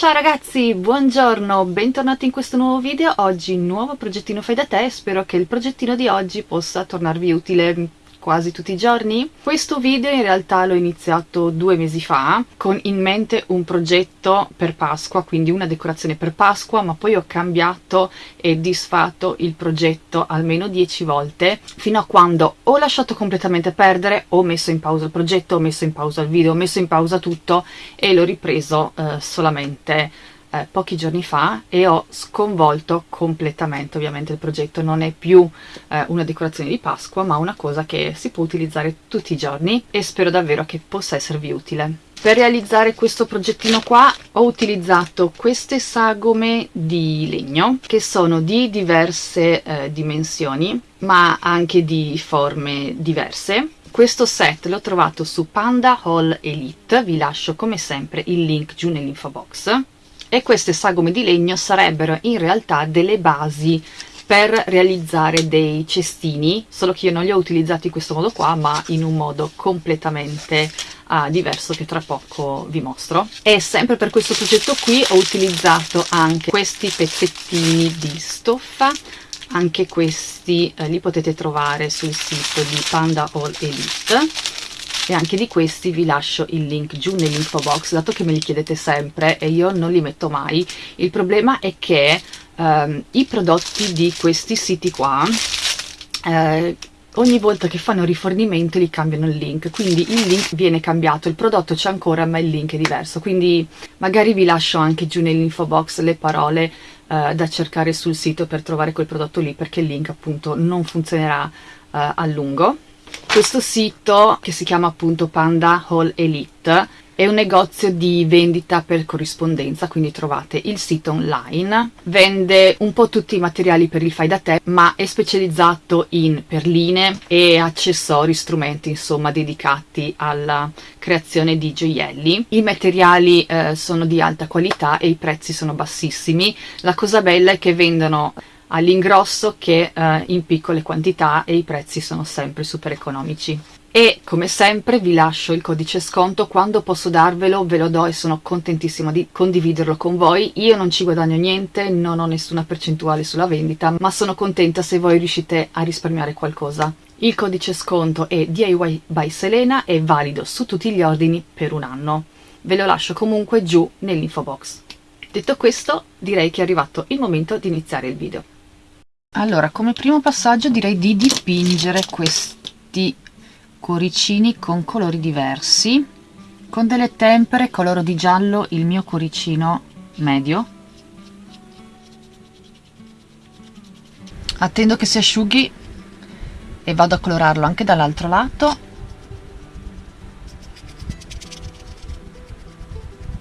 Ciao ragazzi, buongiorno, bentornati in questo nuovo video. Oggi nuovo progettino fai da te, spero che il progettino di oggi possa tornarvi utile quasi tutti i giorni. Questo video in realtà l'ho iniziato due mesi fa con in mente un progetto per Pasqua, quindi una decorazione per Pasqua, ma poi ho cambiato e disfatto il progetto almeno dieci volte fino a quando ho lasciato completamente perdere, ho messo in pausa il progetto, ho messo in pausa il video, ho messo in pausa tutto e l'ho ripreso eh, solamente eh, pochi giorni fa e ho sconvolto completamente ovviamente il progetto. Non è più eh, una decorazione di Pasqua ma una cosa che si può utilizzare tutti i giorni e spero davvero che possa esservi utile. Per realizzare questo progettino qua ho utilizzato queste sagome di legno che sono di diverse eh, dimensioni ma anche di forme diverse. Questo set l'ho trovato su Panda Hall Elite, vi lascio come sempre il link giù nell'info box e queste sagome di legno sarebbero in realtà delle basi per realizzare dei cestini, solo che io non li ho utilizzati in questo modo qua, ma in un modo completamente uh, diverso che tra poco vi mostro. E sempre per questo progetto qui ho utilizzato anche questi pezzettini di stoffa, anche questi eh, li potete trovare sul sito di Panda All Elite e anche di questi vi lascio il link giù nell'info box dato che me li chiedete sempre e io non li metto mai. Il problema è che ehm, i prodotti di questi siti qua eh, ogni volta che fanno rifornimento li cambiano il link quindi il link viene cambiato il prodotto c'è ancora ma il link è diverso. Quindi magari vi lascio anche giù nell'info box le parole eh, da cercare sul sito per trovare quel prodotto lì perché il link appunto non funzionerà eh, a lungo questo sito, che si chiama appunto Panda Hall Elite, è un negozio di vendita per corrispondenza, quindi trovate il sito online, vende un po' tutti i materiali per il fai da te, ma è specializzato in perline e accessori, strumenti insomma dedicati alla creazione di gioielli. I materiali eh, sono di alta qualità e i prezzi sono bassissimi. La cosa bella è che vendono all'ingrosso che eh, in piccole quantità e i prezzi sono sempre super economici. E come sempre vi lascio il codice sconto. Quando posso darvelo ve lo do e sono contentissima di condividerlo con voi. Io non ci guadagno niente non ho nessuna percentuale sulla vendita ma sono contenta se voi riuscite a risparmiare qualcosa. Il codice sconto è DIY by Selena è valido su tutti gli ordini per un anno. Ve lo lascio comunque giù nell'info box. Detto questo direi che è arrivato il momento di iniziare il video allora come primo passaggio direi di dipingere questi cuoricini con colori diversi con delle tempere coloro di giallo il mio cuoricino medio. Attendo che si asciughi e vado a colorarlo anche dall'altro lato.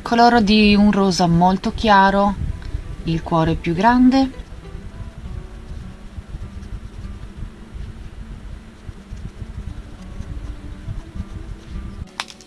Coloro di un rosa molto chiaro il cuore più grande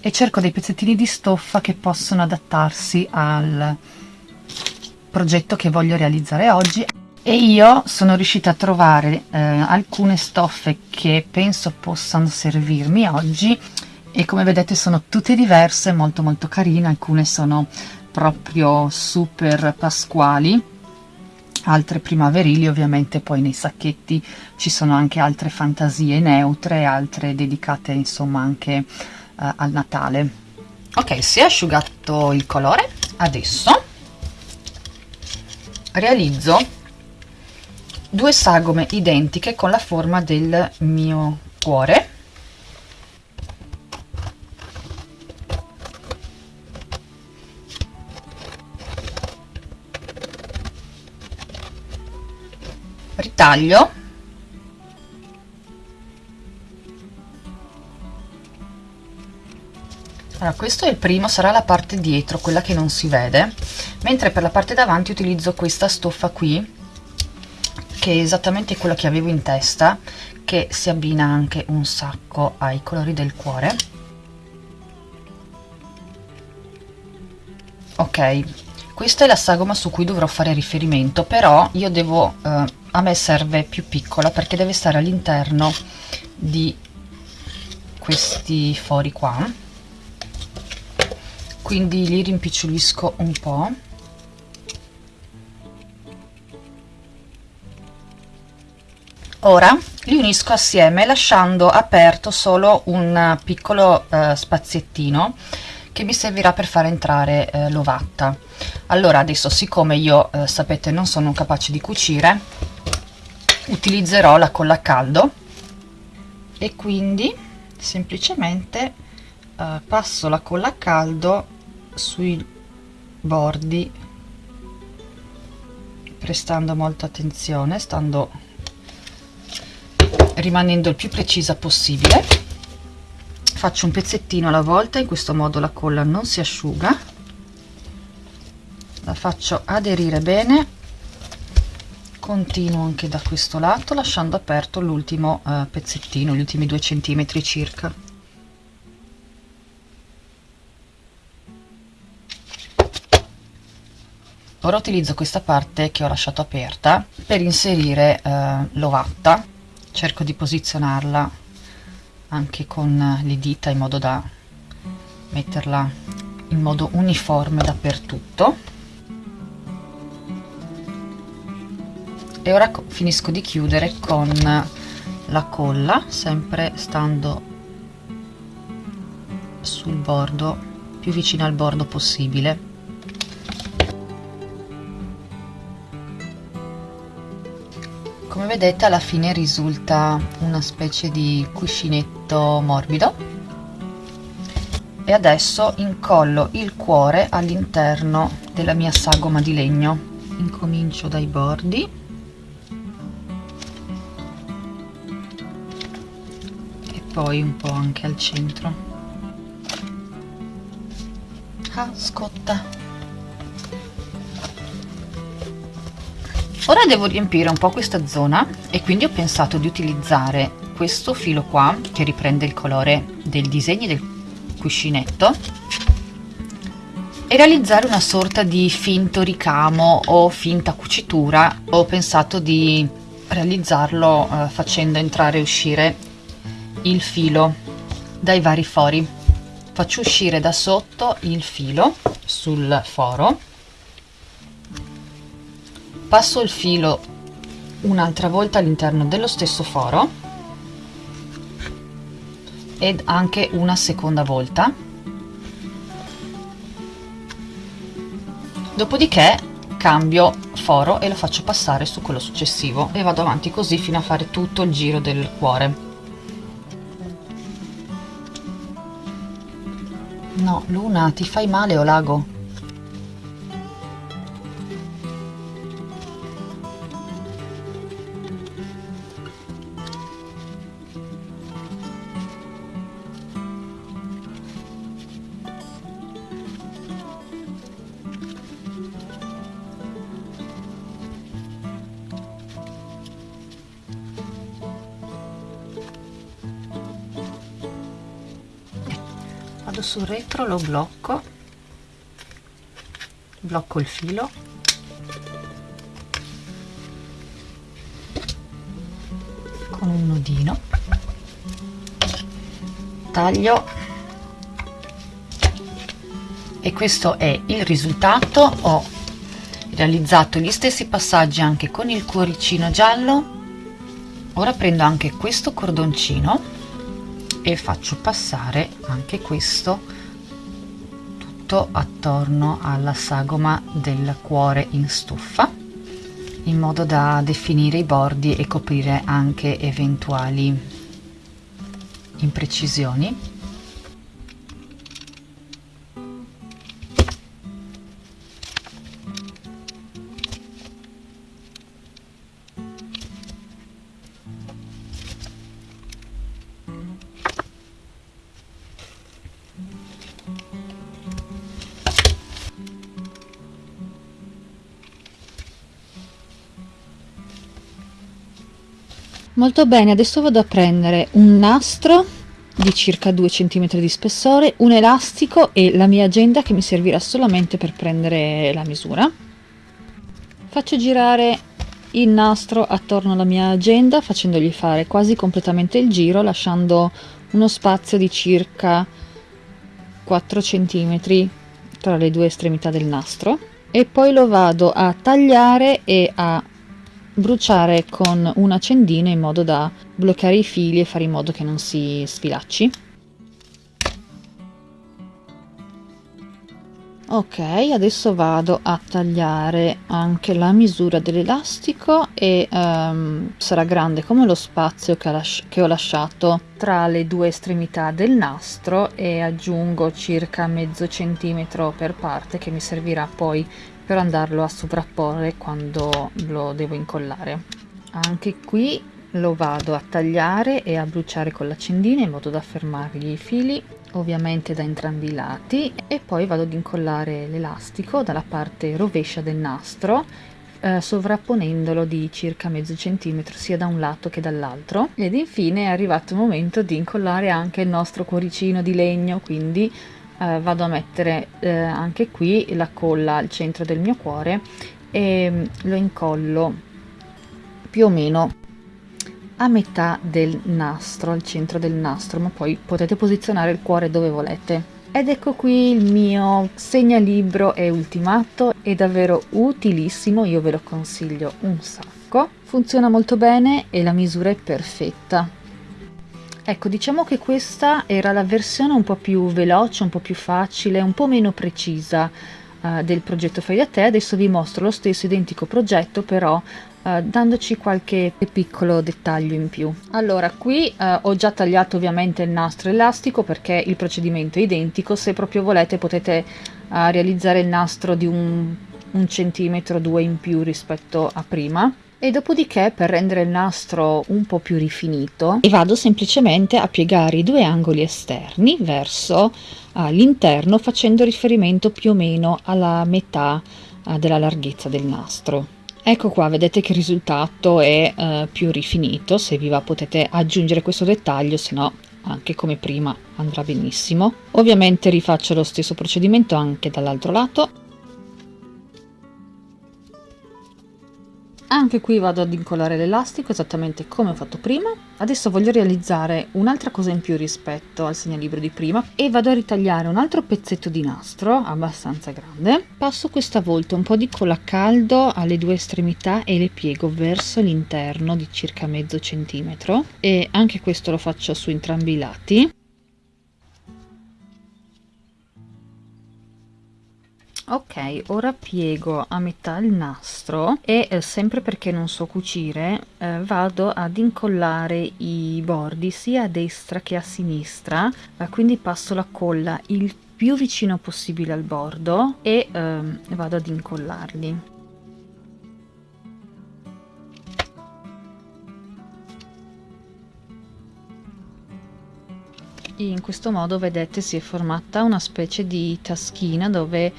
e cerco dei pezzettini di stoffa che possono adattarsi al progetto che voglio realizzare oggi. E io sono riuscita a trovare eh, alcune stoffe che penso possano servirmi oggi. E come vedete sono tutte diverse, molto molto carine, alcune sono proprio super pasquali altre primaverili ovviamente poi nei sacchetti ci sono anche altre fantasie neutre altre dedicate insomma anche uh, al Natale. Ok si è asciugato il colore. Adesso realizzo due sagome identiche con la forma del mio cuore. Ritaglio allora questo è il primo sarà la parte dietro quella che non si vede. Mentre per la parte davanti utilizzo questa stoffa qui che è esattamente quello che avevo in testa che si abbina anche un sacco ai colori del cuore. Ok questa è la sagoma su cui dovrò fare riferimento però io devo eh, a me serve più piccola perché deve stare all'interno di questi fori qua quindi li rimpicciolisco un po' Ora li unisco assieme lasciando aperto solo un piccolo eh, spaziettino che mi servirà per far entrare eh, l'ovatta. Allora adesso siccome io eh, sapete non sono capace di cucire utilizzerò la colla a caldo e quindi semplicemente eh, passo la colla a caldo sui bordi prestando molta attenzione stando rimanendo il più precisa possibile. Faccio un pezzettino alla volta in questo modo la colla non si asciuga. La faccio aderire bene. Continuo anche da questo lato lasciando aperto l'ultimo eh, pezzettino gli ultimi due centimetri circa ora utilizzo questa parte che ho lasciato aperta per inserire eh, l'ovatta. Cerco di posizionarla anche con le dita in modo da metterla in modo uniforme dappertutto. E ora finisco di chiudere con la colla sempre stando sul bordo più vicino al bordo possibile vedete alla fine risulta una specie di cuscinetto morbido. E adesso incollo il cuore all'interno della mia sagoma di legno. Incomincio dai bordi. E poi un po' anche al centro. Ah scotta ora devo riempire un po' questa zona e quindi ho pensato di utilizzare questo filo qua che riprende il colore del disegno del cuscinetto e realizzare una sorta di finto ricamo o finta cucitura. Ho pensato di realizzarlo eh, facendo entrare e uscire il filo dai vari fori. Faccio uscire da sotto il filo sul foro passo il filo un'altra volta all'interno dello stesso foro ed anche una seconda volta dopodiché cambio foro e lo faccio passare su quello successivo e vado avanti così fino a fare tutto il giro del cuore no Luna ti fai male o lago? Vado sul retro lo blocco. Blocco il filo. Con un nodino taglio. E questo è il risultato. Ho realizzato gli stessi passaggi anche con il cuoricino giallo. Ora prendo anche questo cordoncino e faccio passare anche questo tutto attorno alla sagoma del cuore in stoffa in modo da definire i bordi e coprire anche eventuali imprecisioni molto bene adesso vado a prendere un nastro di circa 2 cm di spessore un elastico e la mia agenda che mi servirà solamente per prendere la misura. Faccio girare il nastro attorno alla mia agenda facendogli fare quasi completamente il giro lasciando uno spazio di circa 4 cm tra le due estremità del nastro. E poi lo vado a tagliare e a bruciare con un accendino in modo da bloccare i fili e fare in modo che non si sfilacci. Ok adesso vado a tagliare anche la misura dell'elastico e um, sarà grande come lo spazio che, che ho lasciato tra le due estremità del nastro e aggiungo circa mezzo centimetro per parte che mi servirà poi per andarlo a sovrapporre quando lo devo incollare. Anche qui lo vado a tagliare e a bruciare con l'accendino in modo da fermargli i fili ovviamente da entrambi i lati e poi vado ad incollare l'elastico dalla parte rovescia del nastro eh, sovrapponendolo di circa mezzo centimetro sia da un lato che dall'altro. Ed infine è arrivato il momento di incollare anche il nostro cuoricino di legno quindi eh, vado a mettere eh, anche qui la colla al centro del mio cuore e mm, lo incollo più o meno a metà del nastro, al centro del nastro, ma poi potete posizionare il cuore dove volete. Ed ecco qui il mio segnalibro è ultimato, è davvero utilissimo, io ve lo consiglio un sacco. Funziona molto bene e la misura è perfetta. Ecco, diciamo che questa era la versione un po' più veloce, un po' più facile, un po' meno precisa uh, del progetto Fai da te. Adesso vi mostro lo stesso identico progetto, però Uh, dandoci qualche piccolo dettaglio in più. Allora, qui uh, ho già tagliato ovviamente il nastro elastico perché il procedimento è identico, se proprio volete potete uh, realizzare il nastro di un, un centimetro o due in più rispetto a prima. E dopodiché per rendere il nastro un po' più rifinito vado semplicemente a piegare i due angoli esterni verso l'interno facendo riferimento più o meno alla metà della larghezza del nastro. Ecco qua, vedete che il risultato è eh, più rifinito, se vi va potete aggiungere questo dettaglio, se no anche come prima andrà benissimo. Ovviamente rifaccio lo stesso procedimento anche dall'altro lato Anche qui vado ad incollare l'elastico esattamente come ho fatto prima. Adesso voglio realizzare un'altra cosa in più rispetto al segnalibro di prima e vado a ritagliare un altro pezzetto di nastro abbastanza grande. Passo questa volta un po' di colla a caldo alle due estremità e le piego verso l'interno di circa mezzo centimetro e anche questo lo faccio su entrambi i lati. Ok ora piego a metà il nastro e eh, sempre perché non so cucire eh, vado ad incollare i bordi sia a destra che a sinistra eh, quindi passo la colla il più vicino possibile al bordo e ehm, vado ad incollarli. In questo modo vedete si è formata una specie di taschina dove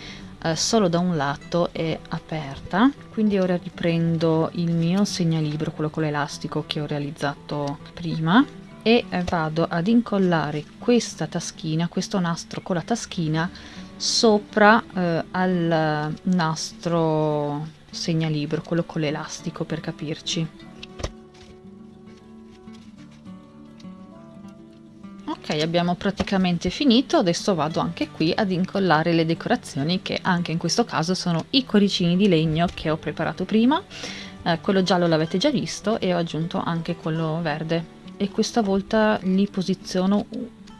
eh, solo da un lato è aperta quindi ora riprendo il mio segnalibro quello con l'elastico che ho realizzato prima e eh, vado ad incollare questa taschina questo nastro con la taschina sopra eh, al nastro segnalibro quello con l'elastico per capirci abbiamo praticamente finito adesso vado anche qui ad incollare le decorazioni che anche in questo caso sono i cuoricini di legno che ho preparato prima. Eh, quello giallo l'avete già visto e ho aggiunto anche quello verde. E questa volta li posiziono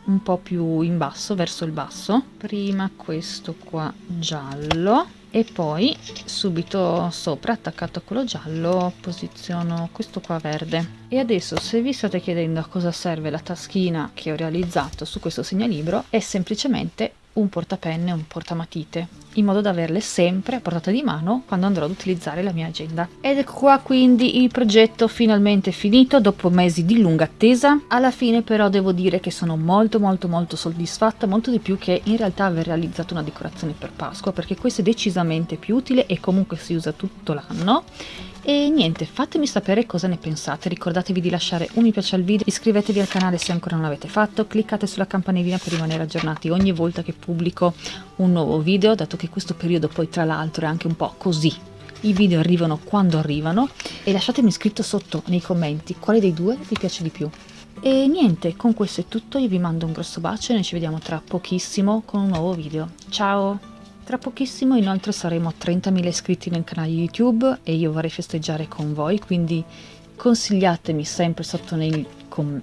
un po' più in basso verso il basso. Prima questo qua giallo e poi subito sopra attaccato a quello giallo posiziono questo qua verde. E adesso se vi state chiedendo a cosa serve la taschina che ho realizzato su questo segnalibro è semplicemente un portapenne, un portamatite, in modo da averle sempre a portata di mano quando andrò ad utilizzare la mia agenda. Ed ecco qua quindi il progetto finalmente finito dopo mesi di lunga attesa. Alla fine però devo dire che sono molto molto molto soddisfatta, molto di più che in realtà aver realizzato una decorazione per Pasqua, perché questo è decisamente più utile e comunque si usa tutto l'anno e niente, fatemi sapere cosa ne pensate, ricordatevi di lasciare un mi piace al video, iscrivetevi al canale se ancora non l'avete fatto, cliccate sulla campanellina per rimanere aggiornati ogni volta che pubblico un nuovo video, dato che questo periodo poi tra l'altro è anche un po' così, i video arrivano quando arrivano e lasciatemi scritto sotto nei commenti quale dei due vi piace di più. E niente, con questo è tutto, io vi mando un grosso bacio e noi ci vediamo tra pochissimo con un nuovo video. Ciao! Tra pochissimo inoltre saremo a 30.000 iscritti nel canale YouTube e io vorrei festeggiare con voi, quindi consigliatemi sempre sotto nei, com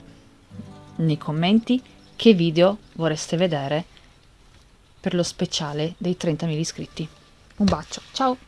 nei commenti che video vorreste vedere per lo speciale dei 30.000 iscritti. Un bacio, ciao!